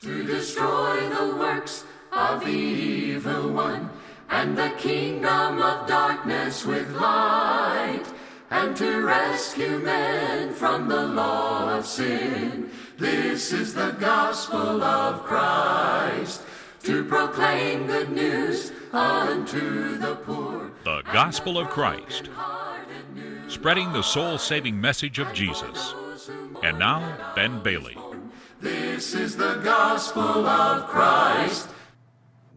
to destroy the works of the evil one, and the kingdom of darkness with light, and to rescue men from the law of sin. This is the gospel of Christ, to proclaim good news unto the poor. The Gospel of Christ, spreading the soul saving message of Jesus. And now, Ben Bailey. This is the gospel of Christ.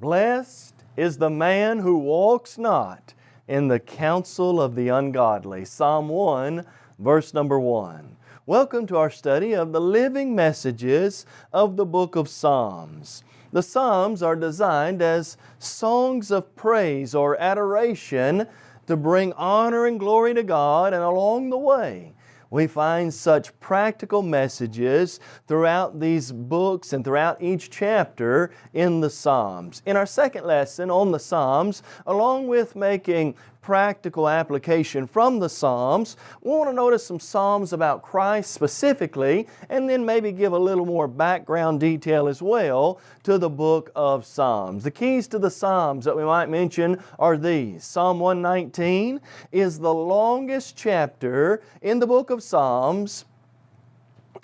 Blessed is the man who walks not in the counsel of the ungodly. Psalm 1, verse number 1. Welcome to our study of the living messages of the book of Psalms. The Psalms are designed as songs of praise or adoration to bring honor and glory to God and along the way we find such practical messages throughout these books and throughout each chapter in the Psalms. In our second lesson on the Psalms, along with making practical application from the Psalms. We want to notice some Psalms about Christ specifically and then maybe give a little more background detail as well to the book of Psalms. The keys to the Psalms that we might mention are these. Psalm 119 is the longest chapter in the book of Psalms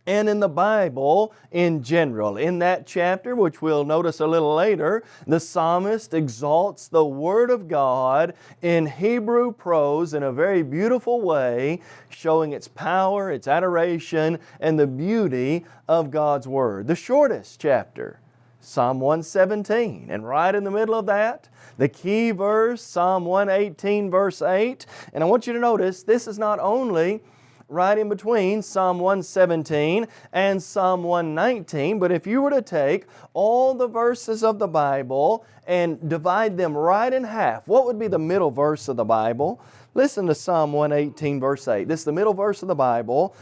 and in the Bible in general. In that chapter, which we'll notice a little later, the psalmist exalts the Word of God in Hebrew prose in a very beautiful way, showing its power, its adoration, and the beauty of God's Word. The shortest chapter, Psalm 117. And right in the middle of that, the key verse, Psalm 118 verse 8. And I want you to notice this is not only right in between Psalm 117 and Psalm 119. But if you were to take all the verses of the Bible and divide them right in half, what would be the middle verse of the Bible? Listen to Psalm 118 verse 8. This is the middle verse of the Bible.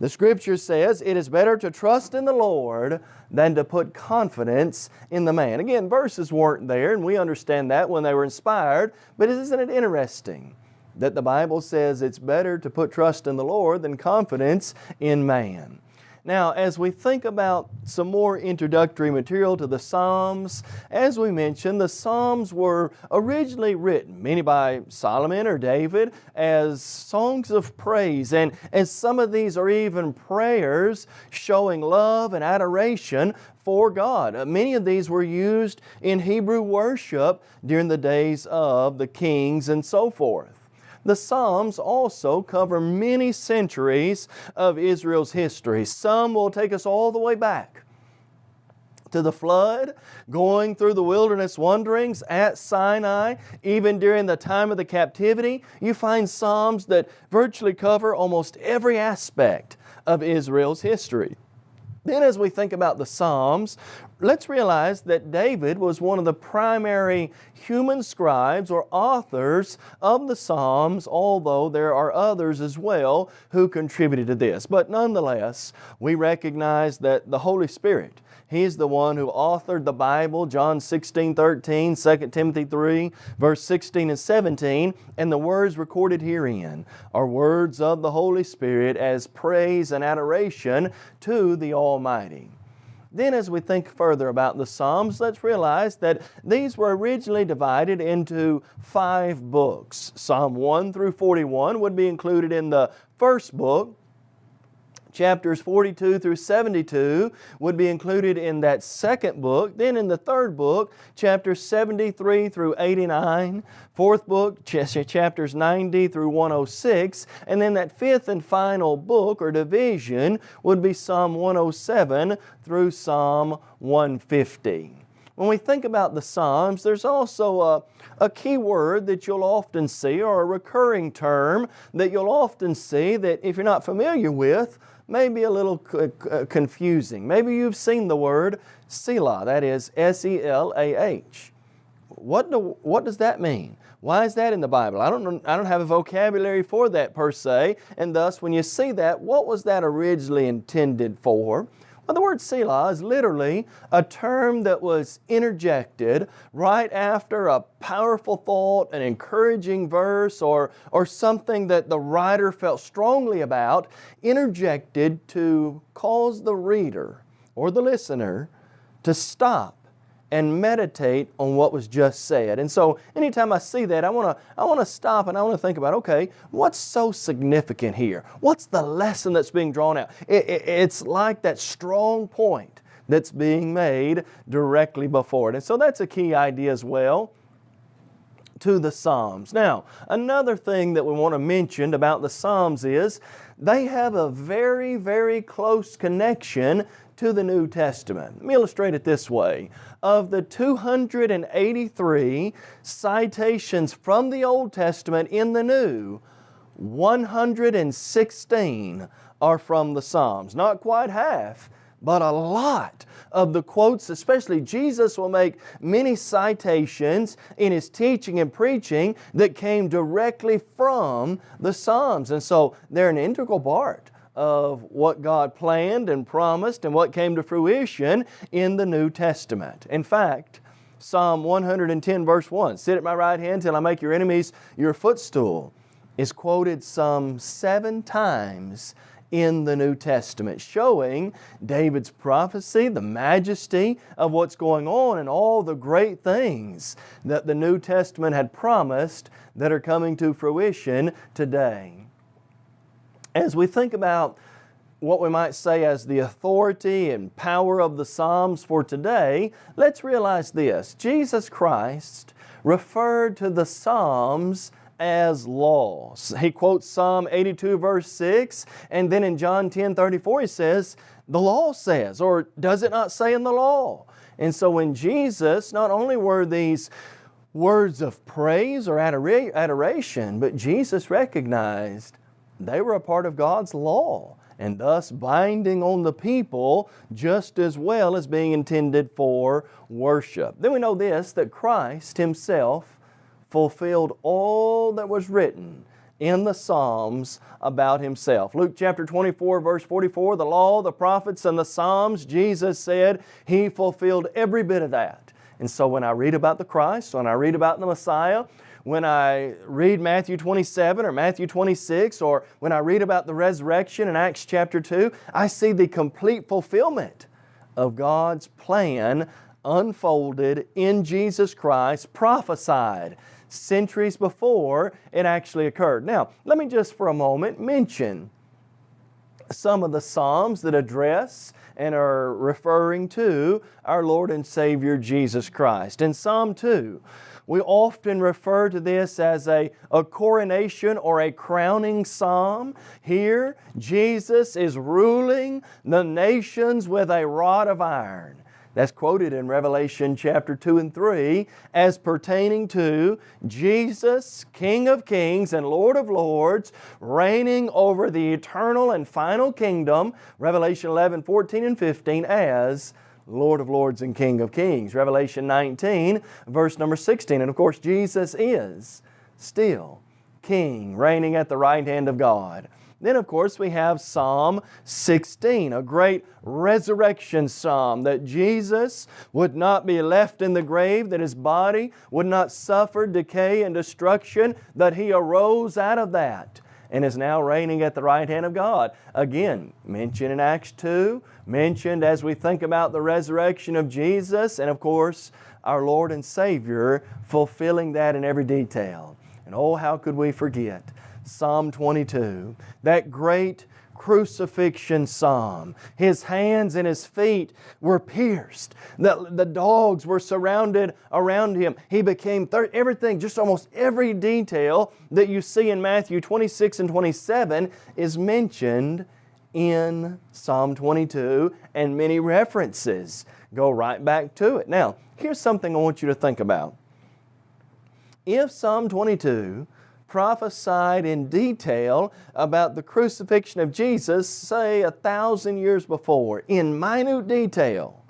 The Scripture says, it is better to trust in the Lord than to put confidence in the man. Again, verses weren't there, and we understand that when they were inspired, but isn't it interesting? That the Bible says it's better to put trust in the Lord than confidence in man. Now, as we think about some more introductory material to the Psalms, as we mentioned, the Psalms were originally written, many by Solomon or David, as songs of praise. And, and some of these are even prayers showing love and adoration for God. Uh, many of these were used in Hebrew worship during the days of the kings and so forth. The Psalms also cover many centuries of Israel's history. Some will take us all the way back to the flood, going through the wilderness wanderings at Sinai, even during the time of the captivity, you find Psalms that virtually cover almost every aspect of Israel's history. Then as we think about the Psalms, let's realize that David was one of the primary human scribes or authors of the Psalms, although there are others as well who contributed to this. But nonetheless, we recognize that the Holy Spirit He's the one who authored the Bible, John 16, 13, 2 Timothy 3, verse 16 and 17, and the words recorded herein are words of the Holy Spirit as praise and adoration to the Almighty. Then as we think further about the Psalms, let's realize that these were originally divided into five books. Psalm 1 through 41 would be included in the first book, chapters 42 through 72 would be included in that second book. Then in the third book, chapters 73 through 89, fourth book, chapters 90 through 106, and then that fifth and final book or division would be Psalm 107 through Psalm 150. When we think about the Psalms, there's also a, a key word that you'll often see or a recurring term that you'll often see that if you're not familiar with, may be a little uh, confusing. Maybe you've seen the word Selah, that is S-E-L-A-H. What, do, what does that mean? Why is that in the Bible? I don't, I don't have a vocabulary for that per se, and thus when you see that, what was that originally intended for? Well, the word Selah is literally a term that was interjected right after a powerful thought, an encouraging verse, or, or something that the writer felt strongly about, interjected to cause the reader or the listener to stop and meditate on what was just said. And so anytime I see that, I want to I want to stop and I want to think about, okay, what's so significant here? What's the lesson that's being drawn out? It, it, it's like that strong point that's being made directly before it. And so that's a key idea as well to the Psalms. Now, another thing that we want to mention about the Psalms is they have a very, very close connection to the New Testament. Let me illustrate it this way. Of the 283 citations from the Old Testament in the New, 116 are from the Psalms. Not quite half, but a lot of the quotes, especially Jesus will make many citations in His teaching and preaching that came directly from the Psalms. And so they're an integral part of what God planned and promised and what came to fruition in the New Testament. In fact, Psalm 110 verse 1, sit at my right hand till I make your enemies your footstool, is quoted some seven times in the New Testament, showing David's prophecy, the majesty of what's going on, and all the great things that the New Testament had promised that are coming to fruition today. As we think about what we might say as the authority and power of the Psalms for today, let's realize this. Jesus Christ referred to the Psalms as laws. He quotes Psalm 82 verse 6 and then in John 10 34 he says, the law says, or does it not say in the law? And so when Jesus, not only were these words of praise or adoration, but Jesus recognized they were a part of God's law and thus binding on the people just as well as being intended for worship. Then we know this, that Christ Himself fulfilled all that was written in the Psalms about Himself. Luke chapter 24 verse 44, the law, the prophets, and the Psalms, Jesus said He fulfilled every bit of that. And so when I read about the Christ, when I read about the Messiah, when I read Matthew 27 or Matthew 26 or when I read about the resurrection in Acts chapter 2, I see the complete fulfillment of God's plan unfolded in Jesus Christ, prophesied centuries before it actually occurred. Now, let me just for a moment mention some of the Psalms that address and are referring to our Lord and Savior Jesus Christ. In Psalm 2, we often refer to this as a, a coronation or a crowning psalm. Here, Jesus is ruling the nations with a rod of iron. That's quoted in Revelation chapter 2 and 3 as pertaining to Jesus, King of kings and Lord of lords, reigning over the eternal and final kingdom, Revelation 11, 14 and 15, as Lord of lords and King of kings. Revelation 19, verse number 16. And of course, Jesus is still King, reigning at the right hand of God. Then of course we have Psalm 16, a great resurrection psalm that Jesus would not be left in the grave, that His body would not suffer decay and destruction, that He arose out of that and is now reigning at the right hand of God. Again, mentioned in Acts 2, mentioned as we think about the resurrection of Jesus, and of course, our Lord and Savior fulfilling that in every detail. And oh, how could we forget Psalm 22, that great crucifixion psalm. His hands and his feet were pierced. The, the dogs were surrounded around him. He became thir- everything, just almost every detail that you see in Matthew 26 and 27 is mentioned in Psalm 22 and many references go right back to it. Now, here's something I want you to think about. If Psalm 22 prophesied in detail about the crucifixion of Jesus, say a thousand years before, in minute detail.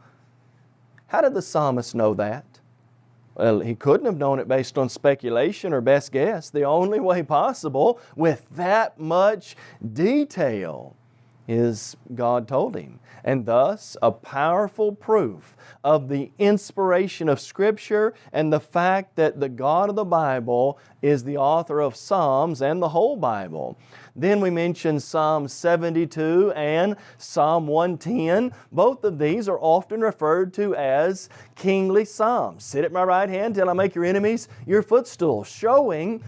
How did the psalmist know that? Well, he couldn't have known it based on speculation or best guess. The only way possible with that much detail is God told him. And thus, a powerful proof of the inspiration of Scripture and the fact that the God of the Bible is the author of Psalms and the whole Bible. Then we mentioned Psalm 72 and Psalm 110. Both of these are often referred to as kingly psalms. Sit at my right hand till I make your enemies your footstool, showing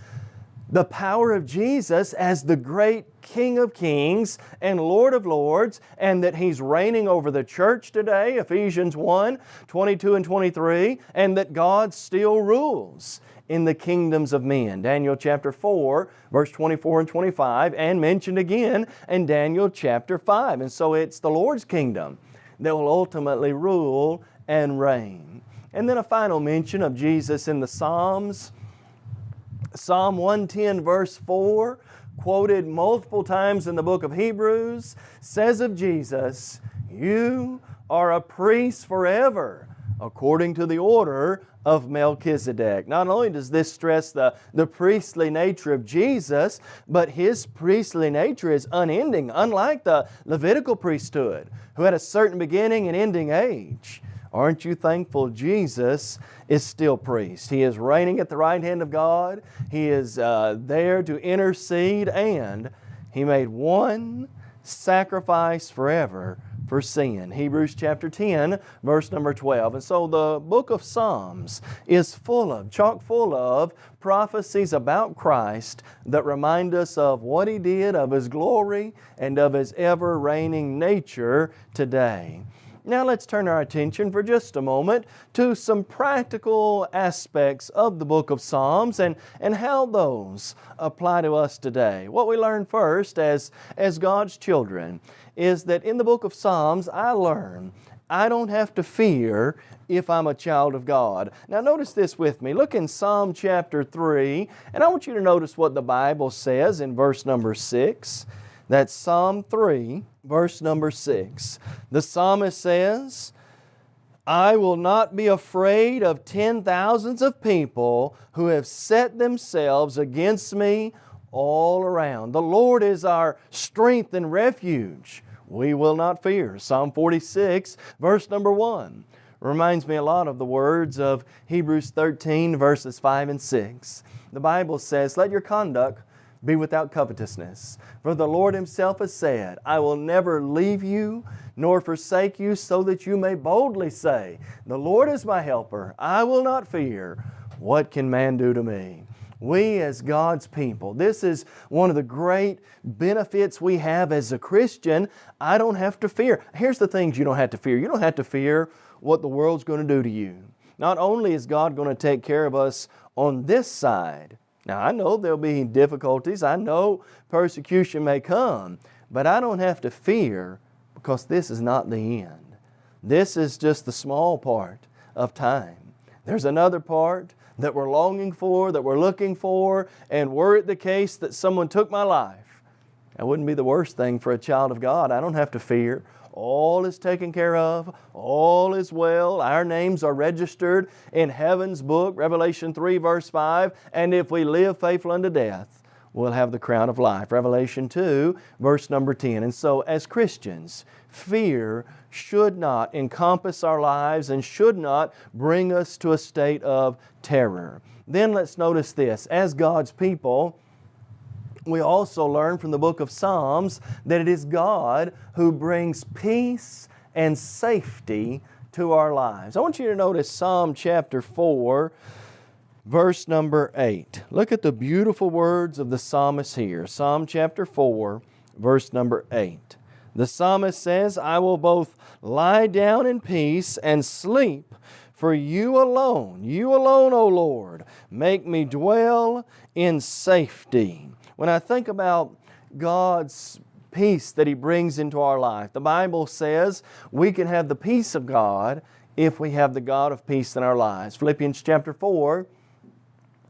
the power of Jesus as the great King of kings and Lord of lords and that He's reigning over the church today, Ephesians 1, 22 and 23, and that God still rules in the kingdoms of men. Daniel chapter 4, verse 24 and 25, and mentioned again in Daniel chapter 5. And so it's the Lord's kingdom that will ultimately rule and reign. And then a final mention of Jesus in the Psalms. Psalm 110 verse 4, quoted multiple times in the book of Hebrews, says of Jesus, You are a priest forever, according to the order of Melchizedek. Not only does this stress the, the priestly nature of Jesus, but His priestly nature is unending, unlike the Levitical priesthood, who had a certain beginning and ending age. Aren't you thankful Jesus is still priest? He is reigning at the right hand of God. He is uh, there to intercede and He made one sacrifice forever for sin. Hebrews chapter 10 verse number 12. And so the book of Psalms is full of, chock full of prophecies about Christ that remind us of what He did, of His glory, and of His ever reigning nature today. Now let's turn our attention for just a moment to some practical aspects of the book of Psalms and, and how those apply to us today. What we learn first as, as God's children is that in the book of Psalms I learn I don't have to fear if I'm a child of God. Now notice this with me. Look in Psalm chapter 3 and I want you to notice what the Bible says in verse number 6. That's Psalm 3, verse number 6. The psalmist says, I will not be afraid of ten thousands of people who have set themselves against me all around. The Lord is our strength and refuge. We will not fear. Psalm 46, verse number 1 reminds me a lot of the words of Hebrews 13, verses 5 and 6. The Bible says, Let your conduct be without covetousness. For the Lord Himself has said, I will never leave you nor forsake you so that you may boldly say, The Lord is my helper, I will not fear. What can man do to me? We as God's people, this is one of the great benefits we have as a Christian. I don't have to fear. Here's the things you don't have to fear. You don't have to fear what the world's going to do to you. Not only is God going to take care of us on this side, now I know there'll be difficulties, I know persecution may come, but I don't have to fear because this is not the end. This is just the small part of time. There's another part that we're longing for, that we're looking for, and were it the case that someone took my life, that wouldn't be the worst thing for a child of God. I don't have to fear all is taken care of, all is well. Our names are registered in heaven's book, Revelation 3 verse 5, and if we live faithful unto death, we'll have the crown of life. Revelation 2 verse number 10. And so as Christians, fear should not encompass our lives and should not bring us to a state of terror. Then let's notice this, as God's people, we also learn from the book of Psalms that it is God who brings peace and safety to our lives. I want you to notice Psalm chapter 4, verse number 8. Look at the beautiful words of the psalmist here. Psalm chapter 4, verse number 8. The psalmist says, I will both lie down in peace and sleep, for you alone, you alone, O Lord, make me dwell in safety. When I think about God's peace that He brings into our life, the Bible says we can have the peace of God if we have the God of peace in our lives. Philippians chapter 4,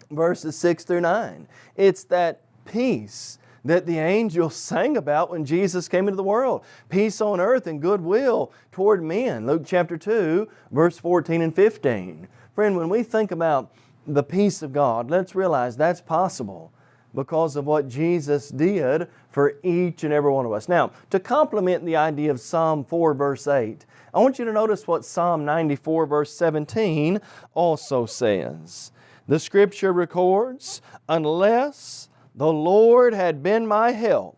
verses 6 through 9. It's that peace that the angels sang about when Jesus came into the world. Peace on earth and goodwill toward men. Luke chapter 2, verse 14 and 15. Friend, when we think about the peace of God, let's realize that's possible because of what Jesus did for each and every one of us. Now, to complement the idea of Psalm 4 verse 8, I want you to notice what Psalm 94 verse 17 also says. The scripture records, unless the Lord had been my help,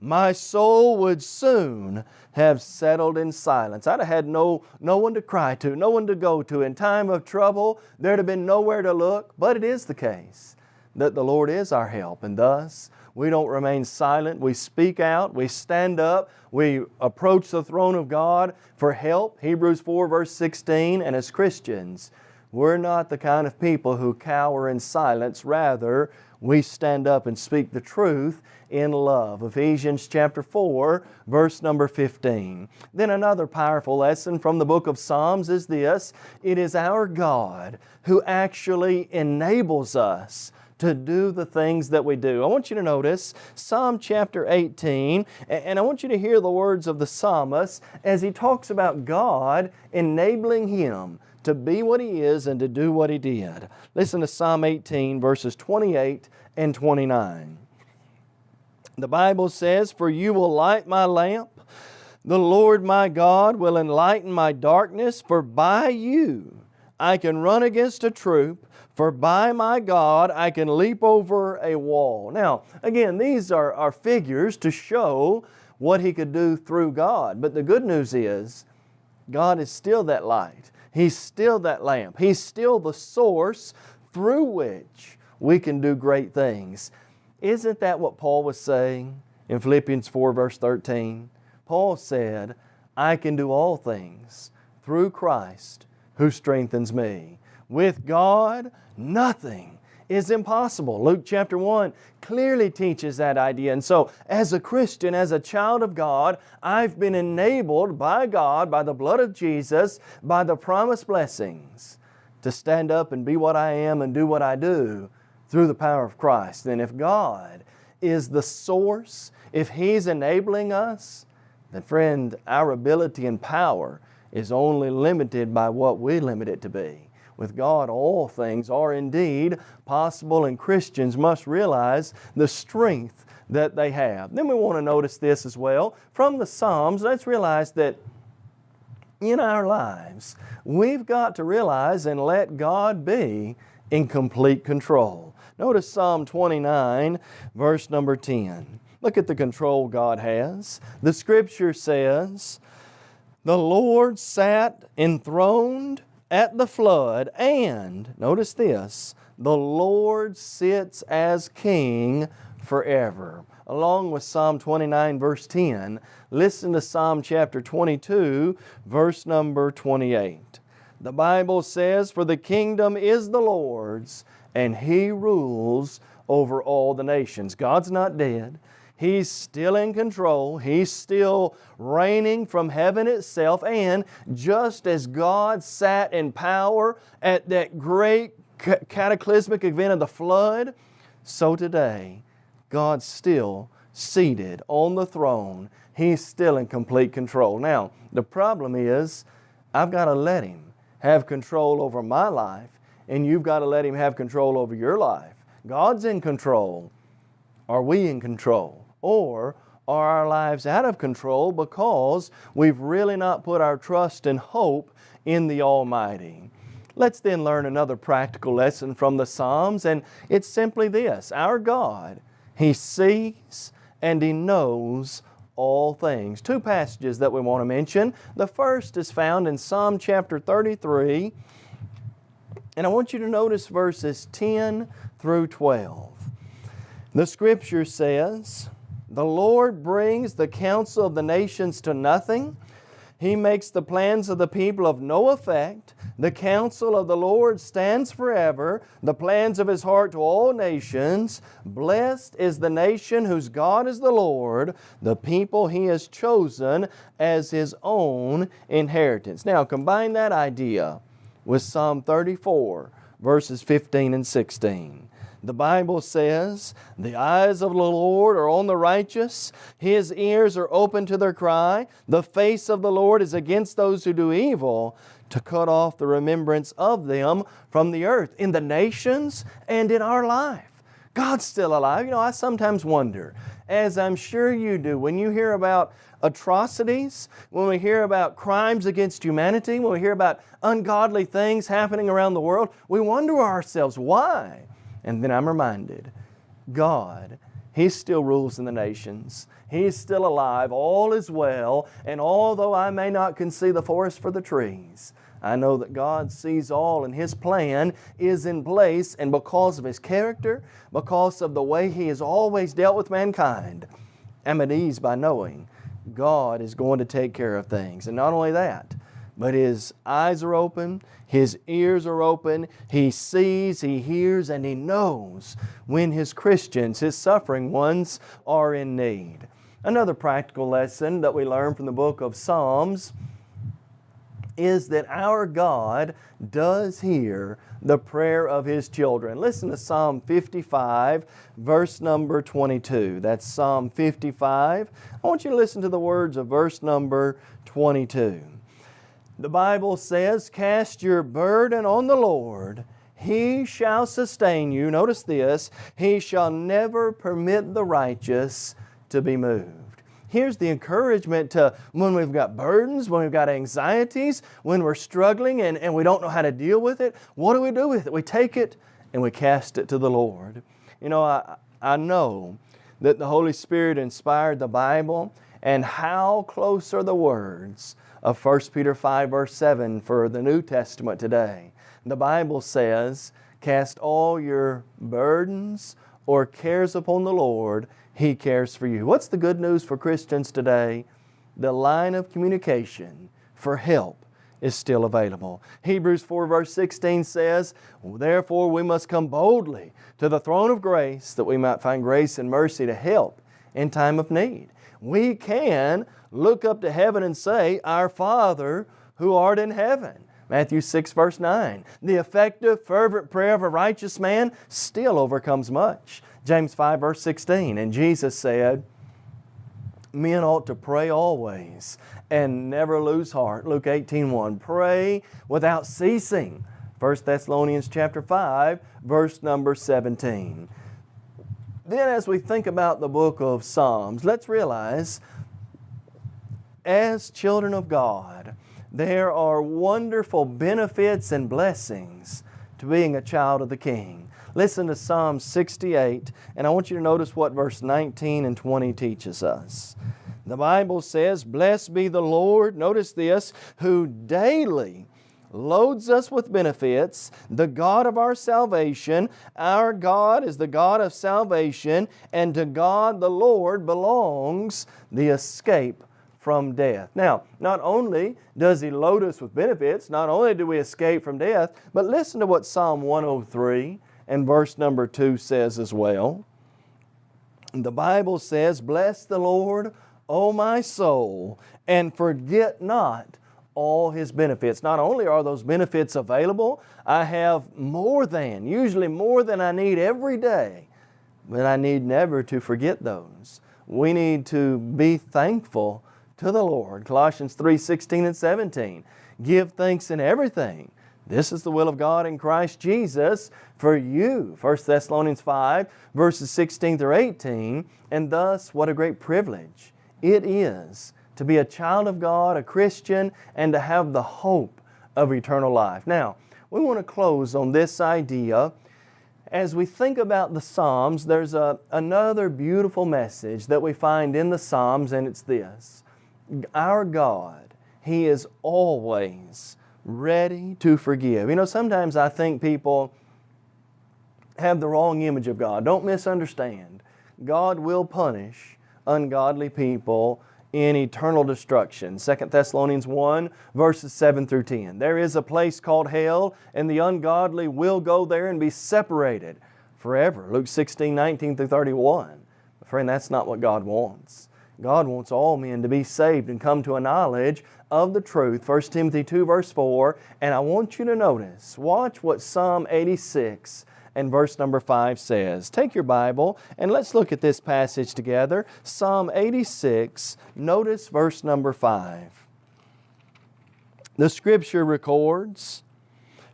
my soul would soon have settled in silence. I'd have had no, no one to cry to, no one to go to. In time of trouble, there'd have been nowhere to look, but it is the case that the Lord is our help, and thus we don't remain silent. We speak out, we stand up, we approach the throne of God for help. Hebrews 4 verse 16, and as Christians, we're not the kind of people who cower in silence. Rather, we stand up and speak the truth in love. Ephesians chapter 4, verse number 15. Then another powerful lesson from the book of Psalms is this it is our God who actually enables us to do the things that we do. I want you to notice Psalm chapter 18, and I want you to hear the words of the psalmist as he talks about God enabling him to be what He is and to do what He did. Listen to Psalm 18, verses 28 and 29. The Bible says, For you will light my lamp. The Lord my God will enlighten my darkness, for by you I can run against a troop, for by my God I can leap over a wall. Now, again, these are, are figures to show what He could do through God. But the good news is, God is still that light. He's still that lamp. He's still the source through which we can do great things. Isn't that what Paul was saying in Philippians 4 verse 13? Paul said, I can do all things through Christ who strengthens me. With God, nothing is impossible. Luke chapter 1 clearly teaches that idea. And so, as a Christian, as a child of God, I've been enabled by God, by the blood of Jesus, by the promised blessings to stand up and be what I am and do what I do through the power of Christ. And if God is the source, if He's enabling us, then friend, our ability and power is only limited by what we limit it to be. With God, all things are indeed possible, and Christians must realize the strength that they have. Then we want to notice this as well. From the Psalms, let's realize that in our lives, we've got to realize and let God be in complete control. Notice Psalm 29, verse number 10. Look at the control God has. The Scripture says, The Lord sat enthroned at the flood, and, notice this, the Lord sits as king forever. Along with Psalm 29 verse 10, listen to Psalm chapter 22 verse number 28. The Bible says, For the kingdom is the Lord's, and He rules over all the nations. God's not dead. He's still in control. He's still reigning from heaven itself. And just as God sat in power at that great cataclysmic event of the flood, so today God's still seated on the throne. He's still in complete control. Now, the problem is I've got to let Him have control over my life, and you've got to let Him have control over your life. God's in control. Are we in control? Or are our lives out of control because we've really not put our trust and hope in the Almighty? Let's then learn another practical lesson from the Psalms, and it's simply this Our God, He sees and He knows all things. Two passages that we want to mention. The first is found in Psalm chapter 33, and I want you to notice verses 10 through 12. The Scripture says, the Lord brings the counsel of the nations to nothing. He makes the plans of the people of no effect. The counsel of the Lord stands forever, the plans of His heart to all nations. Blessed is the nation whose God is the Lord, the people He has chosen as His own inheritance. Now, combine that idea with Psalm 34, verses 15 and 16. The Bible says, The eyes of the Lord are on the righteous, His ears are open to their cry. The face of the Lord is against those who do evil, to cut off the remembrance of them from the earth, in the nations and in our life. God's still alive. You know, I sometimes wonder, as I'm sure you do, when you hear about atrocities, when we hear about crimes against humanity, when we hear about ungodly things happening around the world, we wonder ourselves, why? And then I'm reminded, God, He still rules in the nations. He is still alive. All is well. And although I may not can see the forest for the trees, I know that God sees all and His plan is in place and because of His character, because of the way He has always dealt with mankind, I'm at ease by knowing God is going to take care of things. And not only that, but His eyes are open, His ears are open, He sees, He hears, and He knows when His Christians, His suffering ones, are in need. Another practical lesson that we learn from the book of Psalms is that our God does hear the prayer of His children. Listen to Psalm 55, verse number 22. That's Psalm 55. I want you to listen to the words of verse number 22. The Bible says, Cast your burden on the Lord, He shall sustain you. Notice this, He shall never permit the righteous to be moved. Here's the encouragement to when we've got burdens, when we've got anxieties, when we're struggling and, and we don't know how to deal with it. What do we do with it? We take it and we cast it to the Lord. You know, I, I know that the Holy Spirit inspired the Bible and how close are the words of 1 Peter 5 verse 7 for the New Testament today. The Bible says, cast all your burdens or cares upon the Lord he cares for you. What's the good news for Christians today? The line of communication for help is still available. Hebrews 4 verse 16 says, Therefore we must come boldly to the throne of grace that we might find grace and mercy to help in time of need. We can look up to heaven and say, Our Father who art in heaven. Matthew 6 verse 9. The effective fervent prayer of a righteous man still overcomes much. James 5 verse 16, and Jesus said, men ought to pray always and never lose heart. Luke 18 1, pray without ceasing. 1 Thessalonians chapter 5 verse number 17. Then as we think about the book of Psalms, let's realize as children of God, there are wonderful benefits and blessings to being a child of the King. Listen to Psalm 68, and I want you to notice what verse 19 and 20 teaches us. The Bible says, Blessed be the Lord, notice this, who daily loads us with benefits, the God of our salvation. Our God is the God of salvation, and to God the Lord belongs the escape from death. Now, not only does He load us with benefits, not only do we escape from death, but listen to what Psalm 103 and verse number 2 says as well. The Bible says, Bless the Lord, O my soul, and forget not all His benefits. Not only are those benefits available, I have more than, usually more than I need every day, but I need never to forget those. We need to be thankful to the Lord. Colossians 3, 16 and 17. Give thanks in everything, this is the will of God in Christ Jesus for you. 1 Thessalonians 5 verses 16 through 18. And thus what a great privilege it is to be a child of God, a Christian, and to have the hope of eternal life. Now, we want to close on this idea. As we think about the Psalms, there's a, another beautiful message that we find in the Psalms, and it's this. Our God, He is always ready to forgive. You know, sometimes I think people have the wrong image of God. Don't misunderstand. God will punish ungodly people in eternal destruction. 2 Thessalonians 1 verses 7 through 10. There is a place called hell and the ungodly will go there and be separated forever. Luke 16, 19 through 31. Friend, that's not what God wants. God wants all men to be saved and come to a knowledge of the truth. 1 Timothy 2 verse 4. And I want you to notice, watch what Psalm 86 and verse number 5 says. Take your Bible and let's look at this passage together. Psalm 86, notice verse number 5. The Scripture records,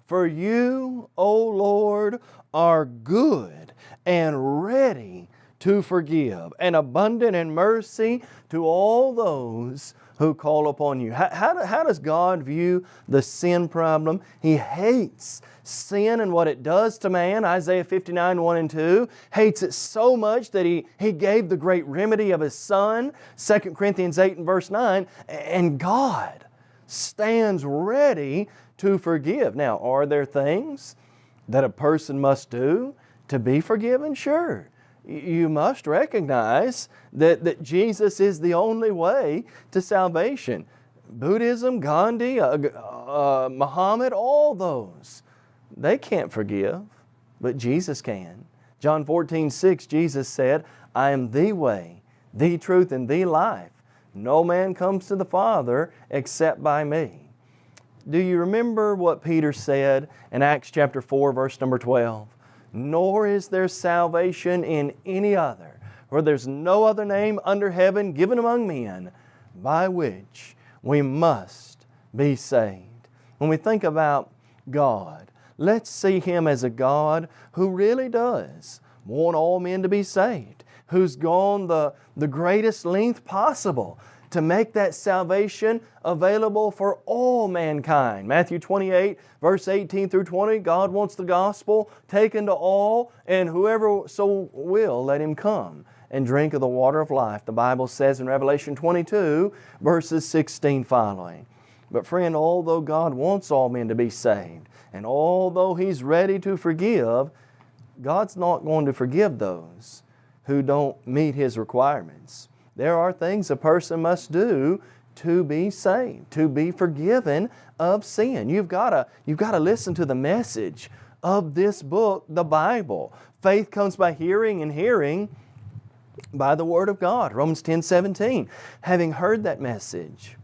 For you, O Lord, are good and ready to forgive, and abundant in mercy to all those who call upon you. How, how, how, does God view the sin problem? He hates sin and what it does to man, Isaiah 59, 1 and 2. Hates it so much that He, he gave the great remedy of His Son, 2 Corinthians 8 and verse 9. And God stands ready to forgive. Now, are there things that a person must do to be forgiven? Sure you must recognize that, that Jesus is the only way to salvation. Buddhism, Gandhi, uh, uh, Muhammad, all those, they can't forgive, but Jesus can. John 14, 6, Jesus said, I am the way, the truth, and the life. No man comes to the Father except by me. Do you remember what Peter said in Acts chapter 4, verse number 12? Nor is there salvation in any other, for there's no other name under heaven given among men by which we must be saved. When we think about God, let's see Him as a God who really does want all men to be saved, who's gone the, the greatest length possible to make that salvation available for all mankind. Matthew 28, verse 18 through 20, God wants the gospel taken to all, and whoever so will, let him come and drink of the water of life. The Bible says in Revelation 22, verses 16 following. But friend, although God wants all men to be saved, and although He's ready to forgive, God's not going to forgive those who don't meet His requirements. There are things a person must do to be saved, to be forgiven of sin. You've got to, you've got to listen to the message of this book, the Bible. Faith comes by hearing and hearing by the Word of God. Romans 10, 17. Having heard that message,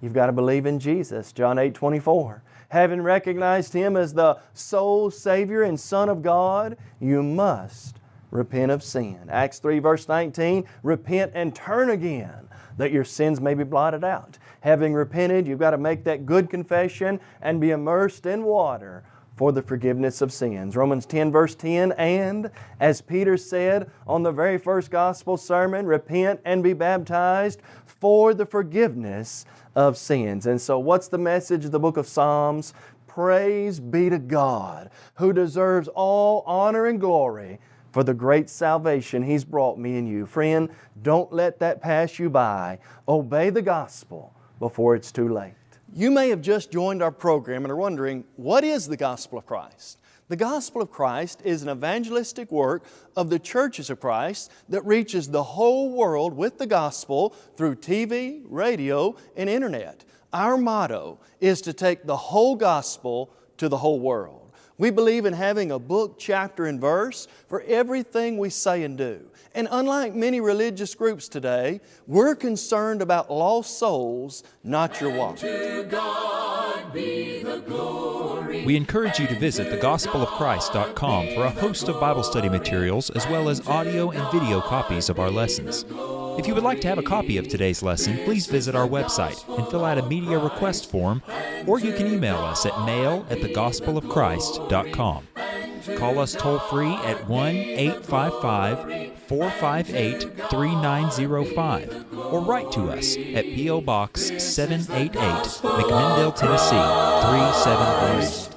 you've got to believe in Jesus. John 8, 24. Having recognized Him as the sole Savior and Son of God, you must repent of sin. Acts 3 verse 19, repent and turn again that your sins may be blotted out. Having repented, you've got to make that good confession and be immersed in water for the forgiveness of sins. Romans 10 verse 10, and as Peter said on the very first gospel sermon, repent and be baptized for the forgiveness of sins. And so what's the message of the book of Psalms? Praise be to God who deserves all honor and glory for the great salvation He's brought me and you. Friend, don't let that pass you by. Obey the gospel before it's too late. You may have just joined our program and are wondering, what is the gospel of Christ? The gospel of Christ is an evangelistic work of the churches of Christ that reaches the whole world with the gospel through TV, radio, and internet. Our motto is to take the whole gospel to the whole world. We believe in having a book, chapter, and verse for everything we say and do. And unlike many religious groups today, we're concerned about lost souls, not your wallet. We encourage you to visit thegospelofchrist.com for a host of Bible study materials as well as audio and video copies of our lessons. If you would like to have a copy of today's lesson, please visit our website and fill out a media request form, or you can email us at mail at thegospelofchrist.com. Call us toll free at 1 855 458 3905 or write to us at P.O. Box 788, McMinnville, Tennessee 373.